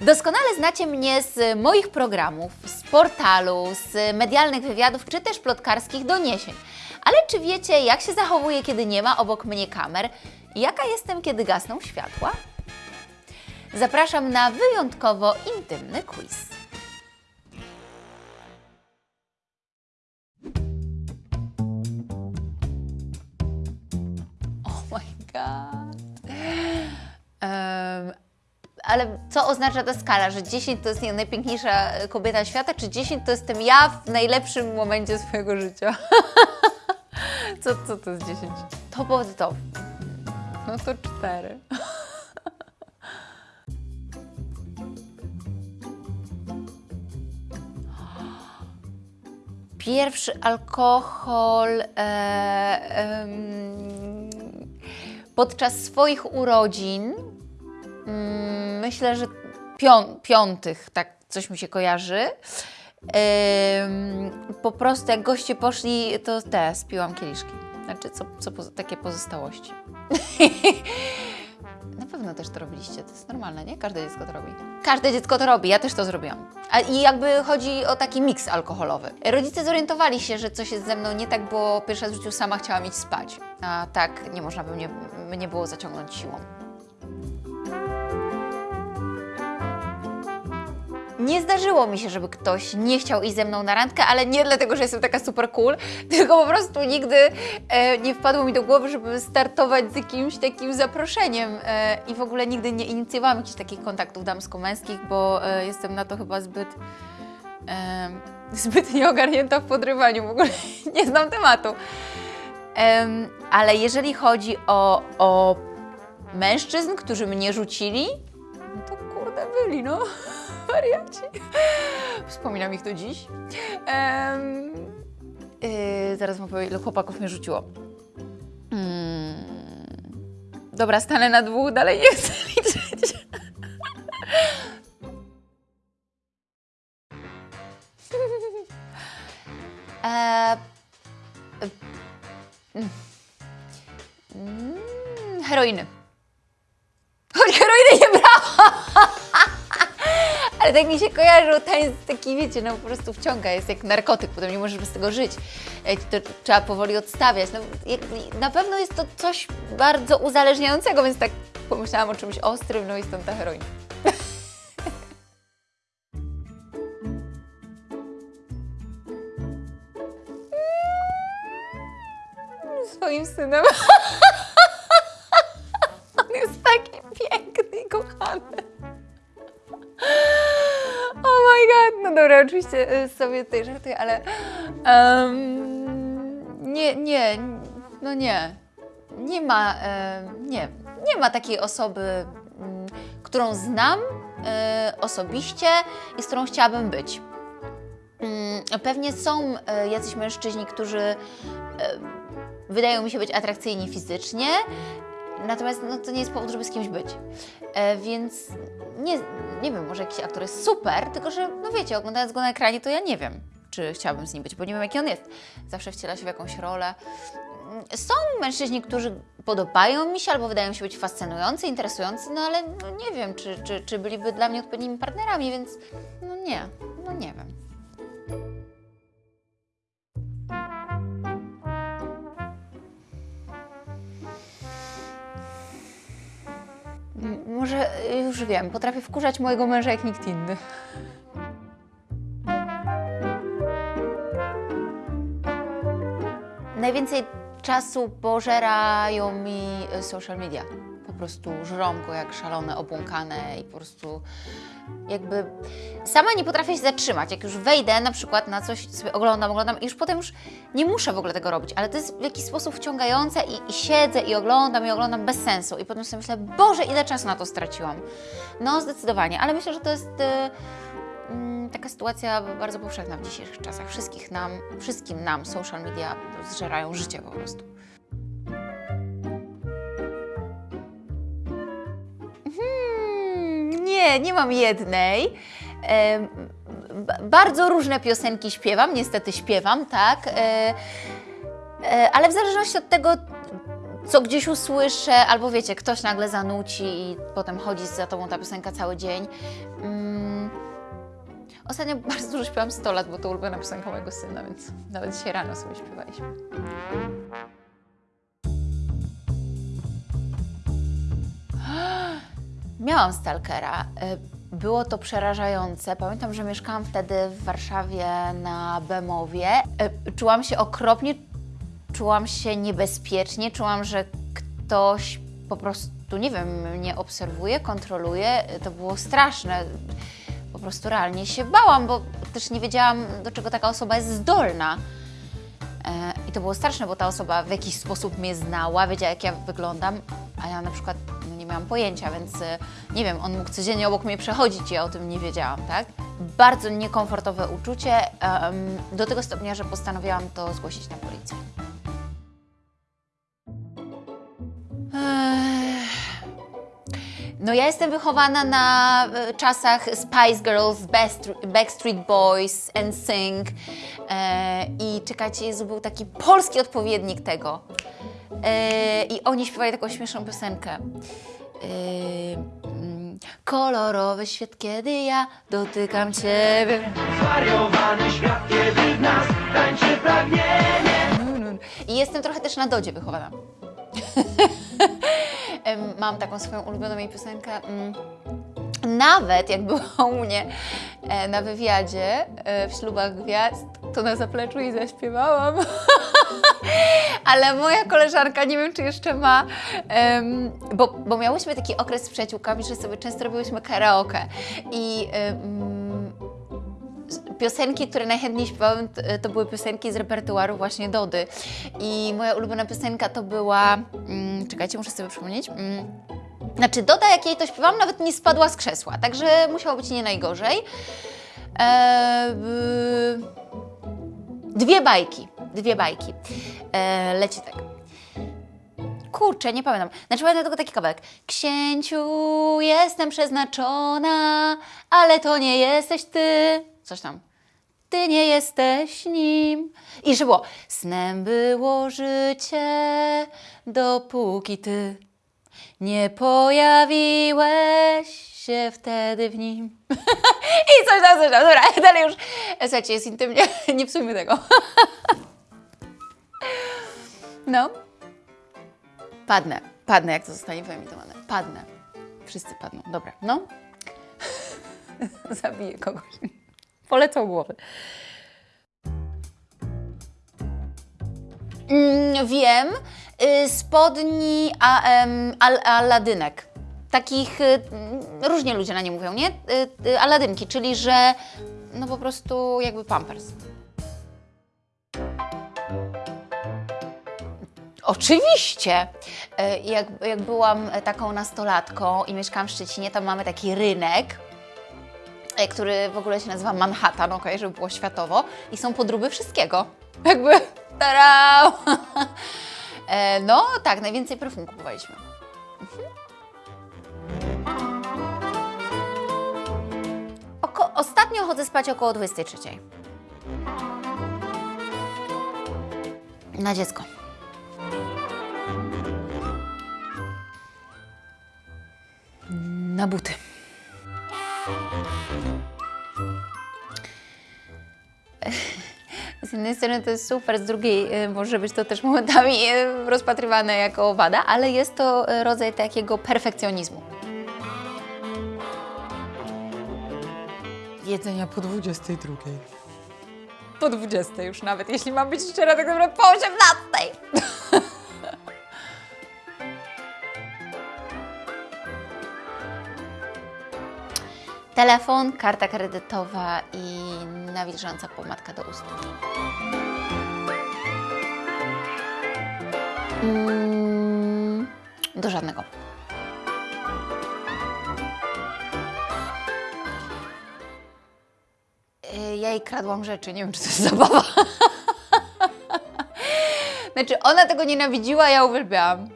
Doskonale znacie mnie z moich programów, z portalu, z medialnych wywiadów czy też plotkarskich doniesień. Ale czy wiecie, jak się zachowuję, kiedy nie ma obok mnie kamer? Jaka jestem, kiedy gasną światła? Zapraszam na wyjątkowo intymny quiz. Oh my god. Em, ale co oznacza ta skala, że 10 to jest nie, najpiękniejsza kobieta świata, czy 10 to jestem ja w najlepszym momencie swojego życia? co, co to jest 10? Top of the top. No to 4. Pierwszy alkohol e, podczas swoich urodzin. Mm, myślę, że pią, piątych, tak coś mi się kojarzy. Po prostu jak goście poszli, to te, spiłam kieliszki. Znaczy, co, co poza, takie pozostałości. Na pewno też to robiliście, to jest normalne, nie? Każde dziecko to robi. Każde dziecko to robi, ja też to zrobiłam. A, I jakby chodzi o taki miks alkoholowy. Rodzice zorientowali się, że coś jest ze mną nie tak, bo pierwszy raz w życiu sama chciałam iść spać. A tak nie można by mnie, mnie było zaciągnąć siłą. Nie zdarzyło mi się, żeby ktoś nie chciał iść ze mną na randkę, ale nie dlatego, że jestem taka super cool, tylko po prostu nigdy e, nie wpadło mi do głowy, żeby startować z jakimś takim zaproszeniem e, i w ogóle nigdy nie inicjowałam jakichś takich kontaktów damsko-męskich, bo e, jestem na to chyba zbyt zbyt nieogarnięta w podrywaniu, w ogóle nie znam tematu. Em, ale jeżeli chodzi o, o mężczyzn, którzy mnie rzucili, no to kurde byli, no. Wariaci. Wspominam ich do dziś. Em, yy, zaraz wam powiem, ile chłopaków mnie rzuciło. Mm, dobra, stanę na dwóch, dalej nie chcę liczyć. Eee, mm, mm, heroiny. Ale tak mi się kojarzył, jest taki, wiecie, no po prostu wciąga, jest jak narkotyk, potem nie możesz bez tego żyć. E, To trzeba powoli odstawiać. No, na pewno jest to coś bardzo uzależniającego, więc tak pomyślałam o czymś ostrym, no i stąd ta heroina. Swoim synem. dobra, oczywiście y, sobie tutaj żartuję, ale em, nie, nie, no nie, nie ma, nie, nie ma takiej osoby, mm, którą znam e, osobiście i z którą chciałabym być. Mm, Pewnie są e, jacyś mężczyźni, którzy wydają mi się być atrakcyjni fizycznie, natomiast no, to nie jest powód, żeby z kimś być. E, więc nie, nie wiem, może jakiś aktor jest super, tylko że, no wiecie, oglądając go na ekranie, to ja nie wiem, czy chciałabym z nim być, bo nie wiem, jaki on jest. Zawsze wciela się w jakąś rolę. Mm, Są mężczyźni, którzy podobają mi się albo wydają się być fascynujący, interesujący, no ale no, nie wiem, czy, czy, czy byliby dla mnie odpowiednimi partnerami, więc no nie, no nie wiem. Może y, już wiem, potrafię wkurzać mojego męża jak nikt inny. Najwięcej czasu pożerają mi y, social media. Prostu żrą go jak szalone, obłąkane i po prostu jakby sama nie potrafię się zatrzymać. Jak już wejdę na przykład na coś, sobie oglądam, oglądam i już potem już nie muszę w ogóle tego robić, ale to jest w jakiś sposób wciągające i, i siedzę i oglądam i oglądam bez sensu i potem sobie myślę, Boże, ile czasu na to straciłam. No zdecydowanie, ale myślę, że to jest y, mm, taka sytuacja bardzo powszechna w dzisiejszych czasach. Wszystkich nam, wszystkim nam social media zżerają życie po prostu. Nie, nie mam jednej. B- bardzo różne piosenki śpiewam, niestety śpiewam, tak. E, e, ale w zależności od tego, co gdzieś usłyszę, albo wiecie, ktoś nagle zanuci i potem chodzi za tobą ta piosenka cały dzień. Mm. Ostatnio bardzo dużo śpiewam 100 lat, bo to ulubiona piosenka mojego syna, więc nawet dzisiaj rano sobie śpiewaliśmy. Miałam stalkera. Y, Było to przerażające. Pamiętam, że mieszkałam wtedy w Warszawie na Bemowie. Y, Czułam się okropnie, czułam się niebezpiecznie, czułam, że ktoś po prostu, nie wiem, mnie obserwuje, kontroluje. To było straszne. Po prostu realnie się bałam, bo też nie wiedziałam, do czego taka osoba jest zdolna. I to było straszne, bo ta osoba w jakiś sposób mnie znała, wiedziała jak ja wyglądam, a ja na przykład no, miałam pojęcia, więc e, nie wiem, on mógł codziennie obok mnie przechodzić i ja o tym nie wiedziałam, tak? Bardzo niekomfortowe uczucie, do tego stopnia, że postanowiłam to zgłosić na policję. No ja jestem wychowana na e, czasach Spice Girls, Backstreet Boys, NSYNC e, i czekajcie, Jezu, był taki polski odpowiednik tego. E, I oni śpiewali taką śmieszną piosenkę. E, mm, kolorowy świat, kiedy ja dotykam Ciebie. Zwariowany świat, kiedy w nas tańczy pragnienie. I jestem trochę też na dodzie wychowana. Mam taką swoją ulubioną jej piosenkę. mm. Nawet jak była u mnie e, na wywiadzie e, w ślubach gwiazd, to na zapleczu jej zaśpiewałam. Ale moja koleżanka, nie wiem czy jeszcze ma, em, bo, bo miałyśmy taki okres z przyjaciółkami, że sobie często robiłyśmy karaoke. I em, piosenki, które najchętniej śpiewałem, t- to były piosenki z repertuaru właśnie Dody. I moja ulubiona piosenka to była. Mm, czekajcie, muszę sobie przypomnieć. Mm, znaczy, Doda, jak jej to śpiewałam, nawet nie spadła z krzesła, także musiało być nie najgorzej. Eee, dwie bajki. Dwie bajki. Eee, leci tak. Kurczę, nie pamiętam. Znaczy pamiętam tylko taki kawałek. Księciu, jestem przeznaczona, ale to nie jesteś ty. Coś tam. Ty nie jesteś nim. I że było. Snem było życie, dopóki ty nie pojawiłeś się wtedy w nim. I coś tam, coś tam. Dobra, dalej już. Słuchajcie, jest intymnie. Nie psujmy tego. No. Padnę. Padnę, jak to zostanie wyemitowane. Padnę. Wszyscy padną. Dobra, no. Zabiję kogoś. Polecą głowy. Mm, wiem. Y, spodni a, em, al, aladynek. Takich, y, mm, różnie ludzie na nie mówią, nie? Y, y, aladynki, czyli że no po prostu jakby pampers. Oczywiście. E, Jak, jak byłam taką nastolatką i mieszkałam w Szczecinie, tam mamy taki rynek, e, który w ogóle się nazywa Manhattan, ok, żeby było światowo, i są podróby wszystkiego. Jakby, tada! E, No tak, najwięcej perfum kupowaliśmy. Mhm. Oko, ostatnio chodzę spać około 23. Na dziecko. Na buty. Z jednej strony to jest super, z drugiej y, może być to też momentami y, rozpatrywane jako wada, ale jest to y, rodzaj takiego perfekcjonizmu. Jedzenia po 22. Po 20 już nawet, jeśli mam być szczera, tak naprawdę po 18. Telefon, karta kredytowa i nawilżąca pomadka do ust. Mm, do żadnego. Y, Ja jej kradłam rzeczy, nie wiem, czy to jest zabawa. Znaczy, ona tego nienawidziła, ja uwielbiałam.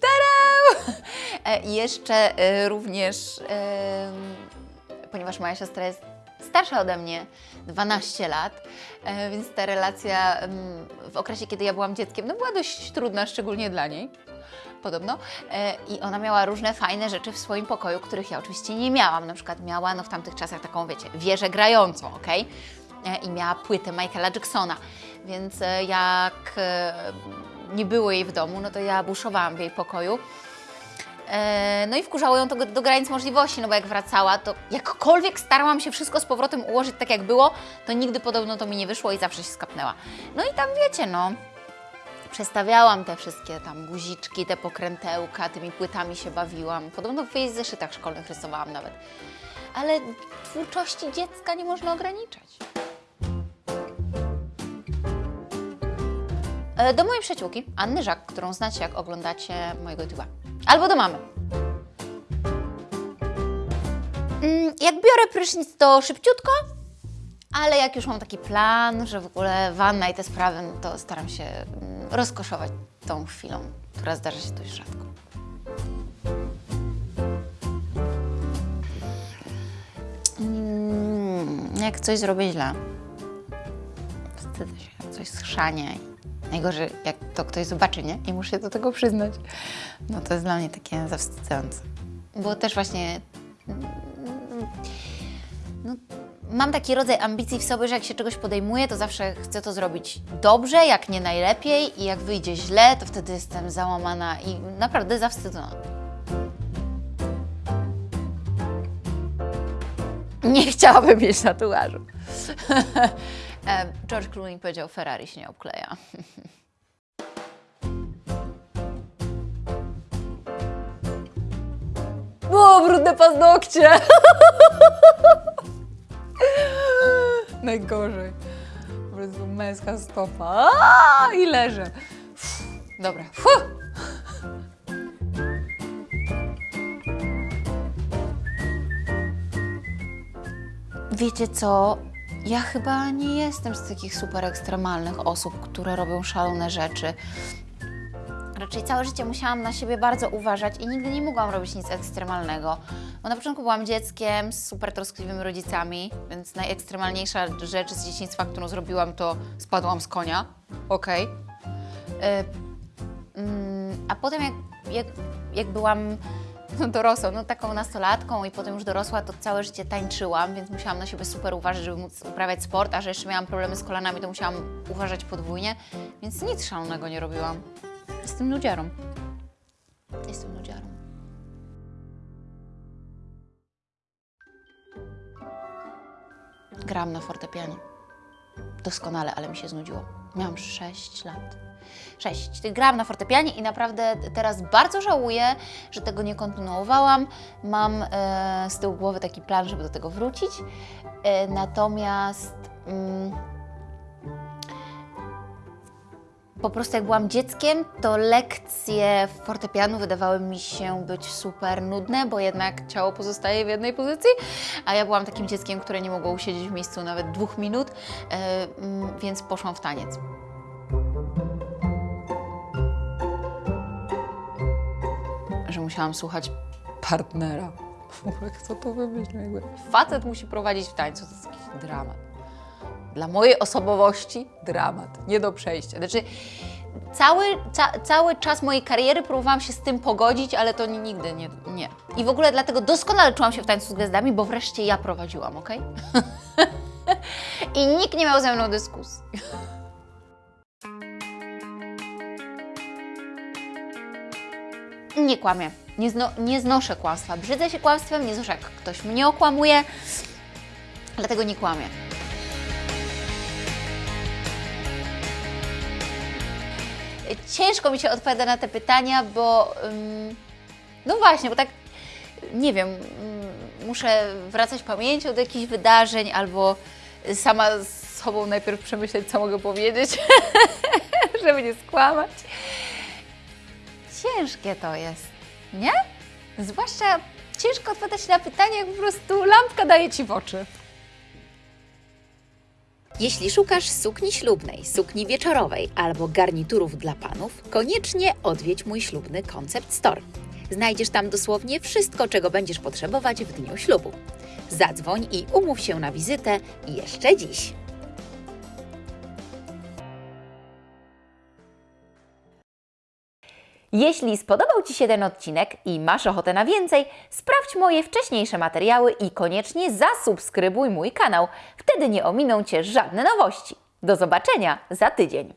Tada! E, jeszcze e, również, ponieważ moja siostra jest starsza ode mnie, 12 lat, e, więc ta relacja em, w okresie, kiedy ja byłam dzieckiem, no była dość trudna, szczególnie dla niej. podobno. E, I ona miała różne fajne rzeczy w swoim pokoju, których ja oczywiście nie miałam. Na przykład miała no, w tamtych czasach taką, wiecie, wieżę grającą, ok? I miała płytę Michaela Jacksona. Więc e, jak e, nie było jej w domu, no to ja buszowałam w jej pokoju. E, No i wkurzało ją to do- granic możliwości, no bo jak wracała, to jakkolwiek starałam się wszystko z powrotem ułożyć tak jak było, to nigdy podobno to mi nie wyszło i zawsze się skapnęła. No i tam wiecie, no, przestawiałam te wszystkie tam guziczki, te pokrętełka, tymi płytami się bawiłam. Podobno w jej zeszytach szkolnych rysowałam nawet. Ale twórczości dziecka nie można ograniczać. E, Do mojej przyjaciółki, Anny Żak, którą znacie, jak oglądacie mojego YouTube'a. Albo do mamy. Mm, Jak biorę prysznic, to szybciutko, ale jak już mam taki plan, że w ogóle wanna i te sprawy, no to staram się mm, rozkoszować tą chwilą, która zdarza się dość rzadko. Mm, Jak coś zrobię źle, wstydzę się, jak coś schrzanie. Najgorzej, jak to ktoś zobaczy, nie? I muszę do tego przyznać. No to jest dla mnie takie zawstydzające. Bo też właśnie mm, no, mam taki rodzaj ambicji w sobie, że jak się czegoś podejmuję, to zawsze chcę to zrobić dobrze, jak nie najlepiej i jak wyjdzie źle, to wtedy jestem załamana i naprawdę zawstydzona. Nie chciałabym mieć tatuażu. Em, George Clooney powiedział, Ferrari się nie obkleja. O, brudne paznokcie! Najgorzej. Po prostu męska stopa. Aaaa, I leżę. Uff, Dobra. Fuh. Wiecie co? Ja chyba nie jestem z takich super ekstremalnych osób, które robią szalone rzeczy. Raczej całe życie musiałam na siebie bardzo uważać i nigdy nie mogłam robić nic ekstremalnego. Bo na początku byłam dzieckiem z super troskliwymi rodzicami, więc najekstremalniejsza rzecz z dzieciństwa, którą zrobiłam, to spadłam z konia. Okej. Y, mm, A potem jak, jak, jak byłam dorosłą, no taką nastolatką i potem już dorosła, to całe życie tańczyłam, więc musiałam na siebie super uważać, żeby móc uprawiać sport, a że jeszcze miałam problemy z kolanami, to musiałam uważać podwójnie, więc nic szalonego nie robiłam. Jestem nudziarą. Jestem nudziarą. Grałam na fortepianie. Doskonale, ale mi się znudziło. Miałam 6 lat. 6. Grałam na fortepianie i naprawdę teraz bardzo żałuję, że tego nie kontynuowałam. Mam e, z tyłu głowy taki plan, żeby do tego wrócić. E, natomiast mm, po prostu jak byłam dzieckiem, to lekcje fortepianu wydawały mi się być super nudne, bo jednak ciało pozostaje w jednej pozycji, a ja byłam takim dzieckiem, które nie mogło usiedzieć w miejscu nawet dwóch minut, e, więc poszłam w taniec. Że musiałam słuchać partnera. W ogóle kto to wymyślił? Facet musi prowadzić w tańcu, to jest jakiś dramat. Dla mojej osobowości dramat, nie do przejścia. Znaczy, cały, ca, cały czas mojej kariery próbowałam się z tym pogodzić, ale to ni- nigdy nie, nie. I w ogóle dlatego doskonale czułam się w tańcu z gwiazdami, bo wreszcie ja prowadziłam, ok? I nikt nie miał ze mną dyskusji. Nie kłamię. Nie, zno, nie znoszę kłamstwa. Brzydzę się kłamstwem, nie znoszę jak ktoś mnie okłamuje, dlatego nie kłamię. Ciężko mi się odpowiada na te pytania, bo no właśnie, bo tak nie wiem, ym, muszę wracać pamięcią do jakichś wydarzeń albo sama z sobą najpierw przemyśleć, co mogę powiedzieć, żeby nie skłamać. Ciężkie to jest, nie? Zwłaszcza ciężko odpowiadać na pytanie, jak po prostu lampka daje Ci w oczy. Jeśli szukasz sukni ślubnej, sukni wieczorowej albo garniturów dla panów, koniecznie odwiedź mój ślubny Concept Store. Znajdziesz tam dosłownie wszystko, czego będziesz potrzebować w dniu ślubu. Zadzwoń i umów się na wizytę jeszcze dziś. Jeśli spodobał Ci się ten odcinek i masz ochotę na więcej, sprawdź moje wcześniejsze materiały i koniecznie zasubskrybuj mój kanał. Wtedy nie ominą Cię żadne nowości. Do zobaczenia za tydzień.